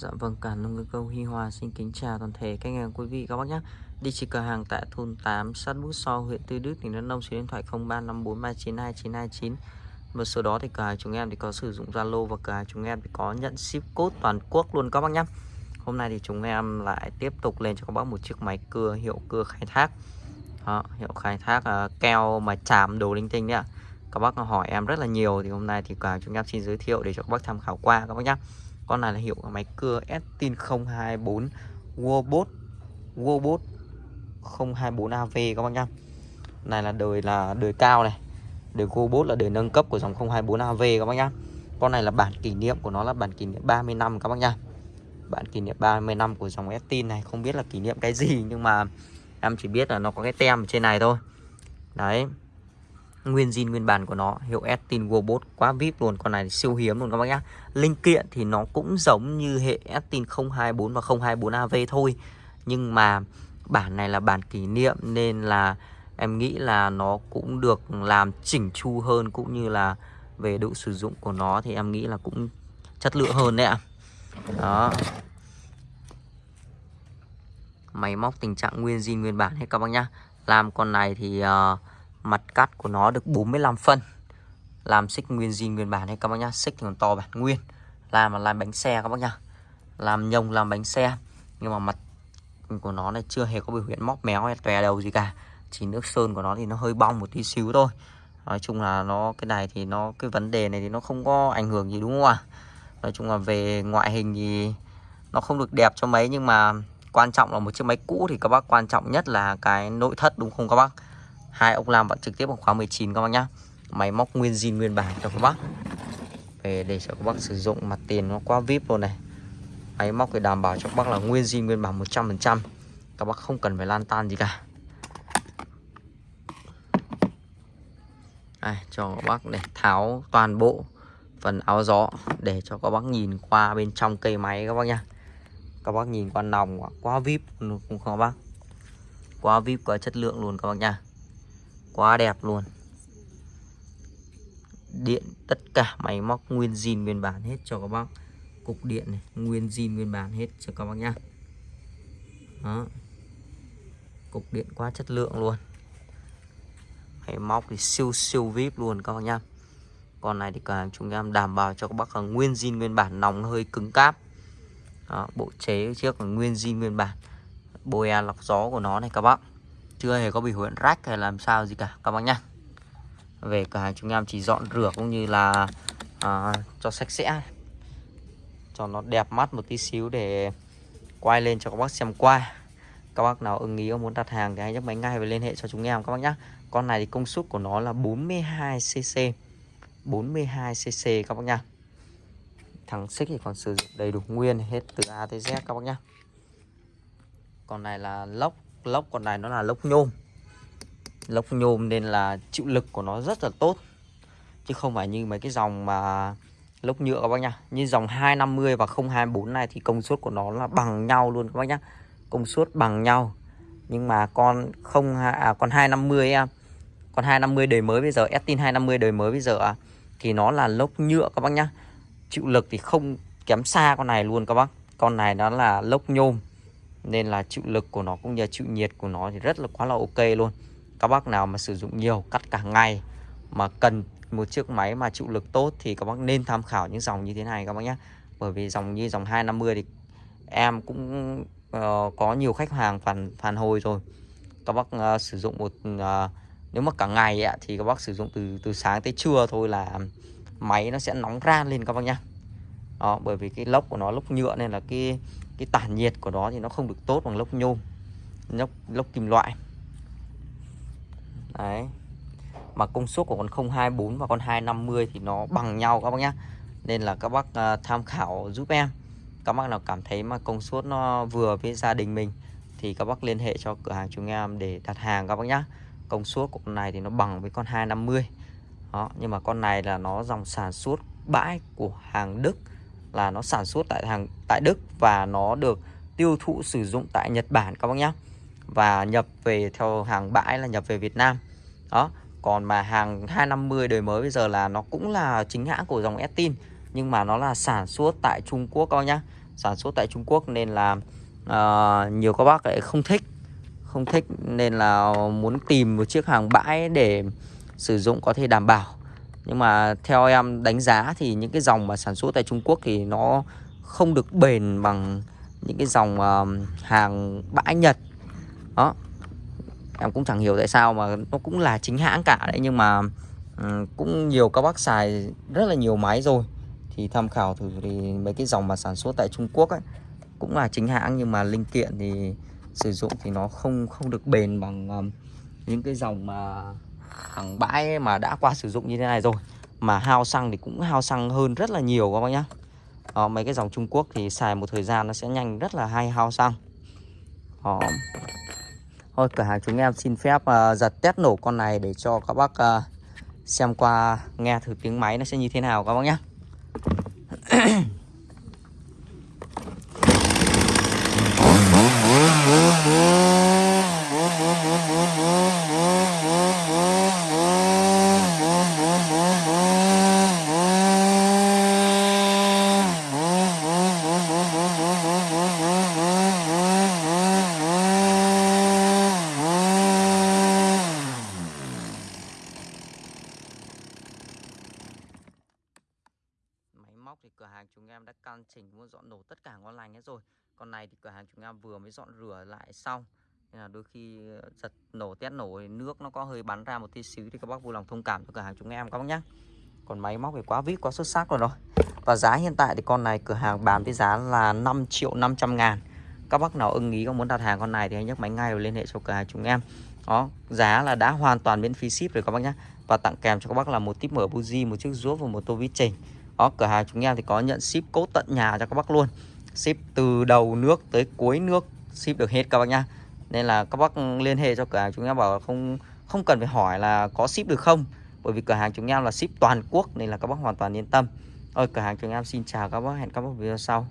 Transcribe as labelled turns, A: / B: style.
A: Dạ vâng, cả nông ngư câu Hi Hòa xin kính chào toàn thể các anh em quý vị các bác nhé. Địa chỉ cửa hàng tại thôn 8, sát Bút So, huyện Tư Đức, tỉnh Đắk Nông, số điện thoại 0354392929. Và số đó thì cửa hàng chúng em thì có sử dụng Zalo và cửa hàng chúng em thì có nhận ship code toàn quốc luôn các bác nhé. Hôm nay thì chúng em lại tiếp tục lên cho các bác một chiếc máy cưa hiệu cưa khai thác. Đó, hiệu khai thác uh, keo mà chạm đồ linh tinh đấy ạ. Các bác hỏi em rất là nhiều thì hôm nay thì cửa hàng chúng em xin giới thiệu để cho các bác tham khảo qua các bác nhé con này là hiệu máy cưa Estin 024 Wobot Wobot 024 AV các bác nhá. Này là đời là đời cao này. Đời Wobot là đời nâng cấp của dòng 024 AV các bác nhá. Con này là bản kỷ niệm của nó là bản kỷ niệm 30 năm các bác nhá. Bản kỷ niệm 30 năm của dòng Estin này, không biết là kỷ niệm cái gì nhưng mà em chỉ biết là nó có cái tem ở trên này thôi. Đấy nguyên zin nguyên bản của nó. Hiệu Estin Robot quá vip luôn con này siêu hiếm luôn các bác nhá. Linh kiện thì nó cũng giống như hệ Estin 024 và 024 AV thôi. Nhưng mà bản này là bản kỷ niệm nên là em nghĩ là nó cũng được làm chỉnh chu hơn cũng như là về độ sử dụng của nó thì em nghĩ là cũng chất lượng hơn đấy ạ. Đó. Máy móc tình trạng nguyên zin nguyên bản hết các bác nhá. Làm con này thì uh, Mặt cắt của nó được 45 phân. Làm xích nguyên zin nguyên bản hay các bác nhá? Xích thì còn to bản nguyên. Làm là làm bánh xe các bác nhá. Làm nhông, làm bánh xe. Nhưng mà mặt của nó này chưa hề có biểu hiện móc méo hay tòe đầu gì cả. Chỉ nước sơn của nó thì nó hơi bong một tí xíu thôi. Nói chung là nó, cái này thì nó, cái vấn đề này thì nó không có ảnh hưởng gì đúng không ạ? Nói chung là về ngoại hình thì nó không được đẹp cho mấy, nhưng mà quan trọng là một chiếc máy cũ thì các bác quan trọng nhất là cái nội thất đúng không các bác? Hai ốc lam vẫn trực tiếp bằng khóa 19 các bác nhá. Máy móc nguyên zin nguyên bản cho các bác. Về để cho các bác sử dụng mặt tiền nó quá vip luôn này. Máy móc thì đảm bảo cho các bác là nguyên zin nguyên bản 100% các bác không cần phải lan tan gì cả. Đây, cho các bác để tháo toàn bộ phần áo gió để cho các bác nhìn qua bên trong cây máy các bác nhá. Các bác nhìn qua nòng quá vip luôn không các bác? Quá vip quá chất lượng luôn các bác nha quá đẹp luôn. Điện tất cả máy móc nguyên zin nguyên bản hết cho các bác. Cục điện này nguyên zin nguyên bản hết cho các bác nhá. Đó. Cục điện quá chất lượng luôn. Máy móc thì siêu siêu vip luôn các bác nhá. Con này thì cả chúng em đảm bảo cho các bác là nguyên zin nguyên bản nòng hơi cứng cáp. Đó, bộ chế trước là nguyên zin nguyên bản. Bồi à lọc gió của nó này các bác chưa hề có bị huyện rách hay làm sao gì cả các bác nhá. Về cửa hàng chúng em chỉ dọn rửa cũng như là à, cho sạch sẽ. Cho nó đẹp mắt một tí xíu để quay lên cho các bác xem qua. Các bác nào ưng ý muốn đặt hàng thì hãy nhấc máy ngay và liên hệ cho chúng em các bác nhé con này thì công suất của nó là 42 cc 42 cc các bác nhá. Thằng xích thì còn sử dụng đầy đủ nguyên hết từ A tới Z các bác nhá. Con này là lốc lốc con này nó là lốc nhôm. Lốc nhôm nên là chịu lực của nó rất là tốt. Chứ không phải như mấy cái dòng mà lốc nhựa các bác nhá. Như dòng 250 và 024 này thì công suất của nó là bằng nhau luôn các bác nhá. Công suất bằng nhau. Nhưng mà con không à, con 250 em con 250 đời mới bây giờ Estin 250 đời mới bây giờ à, thì nó là lốc nhựa các bác nhá. Chịu lực thì không kém xa con này luôn các bác. Con này nó là lốc nhôm nên là chịu lực của nó cũng như chịu nhiệt của nó thì rất là quá là ok luôn. Các bác nào mà sử dụng nhiều cắt cả ngày mà cần một chiếc máy mà chịu lực tốt thì các bác nên tham khảo những dòng như thế này các bác nhé. Bởi vì dòng như dòng 250 thì em cũng uh, có nhiều khách hàng phản phản hồi rồi. Các bác uh, sử dụng một uh, nếu mà cả ngày ấy, thì các bác sử dụng từ từ sáng tới trưa thôi là máy nó sẽ nóng ran lên các bác nhá đó, bởi vì cái lốc của nó lốc nhựa nên là cái cái tản nhiệt của nó thì nó không được tốt bằng lốc nhôm lốc lốc kim loại. Đấy. Mà công suất của con 024 và con 250 thì nó bằng nhau các bác nhá. Nên là các bác uh, tham khảo giúp em. Các bác nào cảm thấy mà công suất nó vừa với gia đình mình thì các bác liên hệ cho cửa hàng chúng em để đặt hàng các bác nhá. Công suất của con này thì nó bằng với con 250 đó nhưng mà con này là nó dòng sản xuất bãi của hàng Đức là nó sản xuất tại hàng tại Đức và nó được tiêu thụ sử dụng tại Nhật Bản các bác nhé và nhập về theo hàng bãi là nhập về Việt Nam. Đó còn mà hàng 250 đời mới bây giờ là nó cũng là chính hãng của dòng Estin nhưng mà nó là sản xuất tại Trung Quốc các bác nhá. Sản xuất tại Trung Quốc nên là uh, nhiều các bác lại không thích. Không thích nên là muốn tìm một chiếc hàng bãi để sử dụng có thể đảm bảo nhưng mà theo em đánh giá thì những cái dòng mà sản xuất tại Trung Quốc thì nó không được bền bằng những cái dòng uh, hàng bãi Nhật. Đó. Em cũng chẳng hiểu tại sao mà nó cũng là chính hãng cả đấy nhưng mà um, cũng nhiều các bác xài rất là nhiều máy rồi. Thì tham khảo thử thì mấy cái dòng mà sản xuất tại Trung Quốc ấy cũng là chính hãng nhưng mà linh kiện thì sử dụng thì nó không không được bền bằng um, những cái dòng mà hàng bãi mà đã qua sử dụng như thế này rồi. Mà hao xăng thì cũng hao xăng hơn rất là nhiều các bác nhá. Đó, mấy cái dòng Trung Quốc thì xài một thời gian nó sẽ nhanh rất là hay hao xăng. Đó. thôi cửa hàng chúng em xin phép uh, giật test nổ con này để cho các bác uh, xem qua nghe thử tiếng máy nó sẽ như thế nào các bác nhé móc thì cửa hàng chúng em đã căn chỉnh muốn dọn nổ tất cả ngon lành hết rồi. Con này thì cửa hàng chúng em vừa mới dọn rửa lại xong. Nên là đôi khi ờ, giật nổ, tét nổ thì nước nó có hơi bắn ra một tí xíu Thì các bác vui lòng thông cảm cho cửa hàng chúng em các bác nhé Còn máy móc thì quá vít, quá xuất sắc rồi rồi. Và giá hiện tại thì con này, cửa hàng bán với giá là 5 triệu 500 ngàn. Các bác nào ưng ý, có muốn đặt hàng con này thì hãy nhấc máy ngay rồi liên hệ cho cửa hàng chúng em. Đó, giá là đã hoàn toàn miễn phí ship rồi các bác nhé và tặng kèm cho các bác là một tip mở buji một chiếc rúa và một tô vít chỉnh đó, cửa hàng chúng em thì có nhận ship cố tận nhà cho các bác luôn. Ship từ đầu nước tới cuối nước, ship được hết các bác nhá. Nên là các bác liên hệ cho cửa hàng chúng em bảo không không cần phải hỏi là có ship được không. Bởi vì cửa hàng chúng em là ship toàn quốc nên là các bác hoàn toàn yên tâm. Ôi, cửa hàng chúng em xin chào các bác, hẹn các bác video sau.